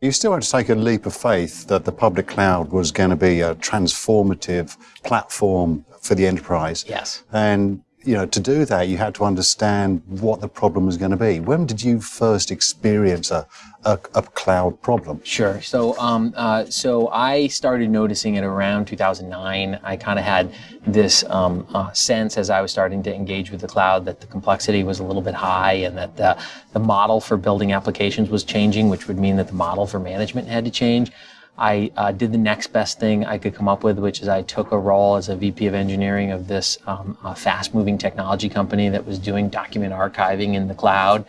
you still had to take a leap of faith that the public cloud was going to be a transformative platform for the enterprise. Yes. And you know, to do that, you had to understand what the problem was going to be. When did you first experience a, a, a cloud problem? Sure. So, um, uh, so I started noticing it around 2009. I kind of had this um, uh, sense as I was starting to engage with the cloud that the complexity was a little bit high and that the, the model for building applications was changing, which would mean that the model for management had to change. I uh, did the next best thing I could come up with, which is I took a role as a VP of engineering of this um, fast moving technology company that was doing document archiving in the cloud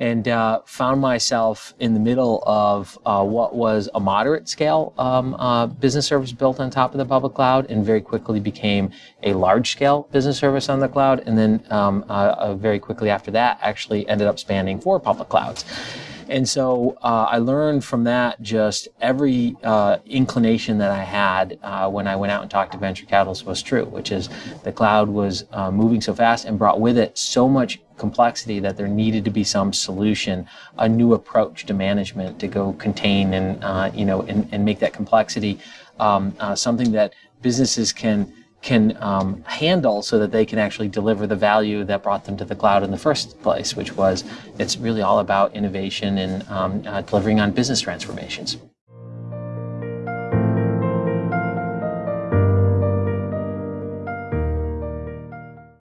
and uh, found myself in the middle of uh, what was a moderate scale um, uh, business service built on top of the public cloud and very quickly became a large scale business service on the cloud. And then um, uh, uh, very quickly after that actually ended up spanning four public clouds. And so uh, I learned from that just every uh, inclination that I had uh, when I went out and talked to venture capitalists was true, which is the cloud was uh, moving so fast and brought with it so much complexity that there needed to be some solution, a new approach to management to go contain and uh, you know and, and make that complexity um, uh, something that businesses can can um, handle so that they can actually deliver the value that brought them to the cloud in the first place, which was it's really all about innovation and um, uh, delivering on business transformations.